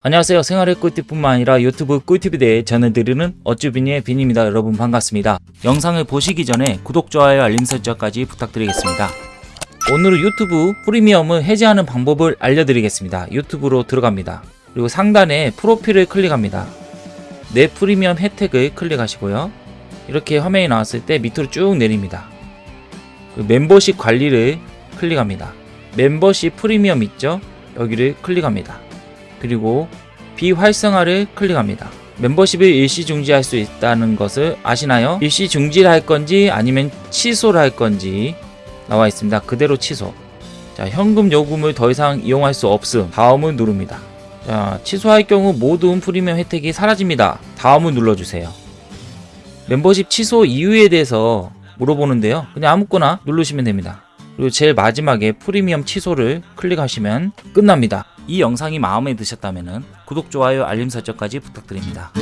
안녕하세요. 생활의 꿀팁뿐만 아니라 유튜브 꿀팁에 대해 전해드리는 어쭈비니의 빈입니다. 여러분 반갑습니다. 영상을 보시기 전에 구독, 좋아요, 알림 설정까지 부탁드리겠습니다. 오늘은 유튜브 프리미엄을 해지하는 방법을 알려드리겠습니다. 유튜브로 들어갑니다. 그리고 상단에 프로필을 클릭합니다. 내 프리미엄 혜택을 클릭하시고요. 이렇게 화면이 나왔을 때 밑으로 쭉 내립니다. 그 멤버십 관리를 클릭합니다. 멤버십 프리미엄 있죠? 여기를 클릭합니다 그리고 비활성화를 클릭합니다. 멤버십을 일시 중지할 수 있다는 것을 아시나요? 일시 중지를 할 건지 아니면 취소를 할 건지 나와 있습니다. 그대로 취소. 자, 현금 요금을 더 이상 이용할 수 없음. 다음을 누릅니다. 자, 취소할 경우 모든 프리미엄 혜택이 사라집니다. 다음을 눌러주세요. 멤버십 취소 이유에 대해서 물어보는데요. 그냥 아무거나 누르시면 됩니다. 그리고 제일 마지막에 프리미엄 취소를 클릭하시면 끝납니다. 이 영상이 마음에 드셨다면 구독, 좋아요, 알림 설정까지 부탁드립니다.